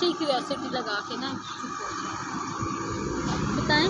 Curiosity लगा के ना बताएँ।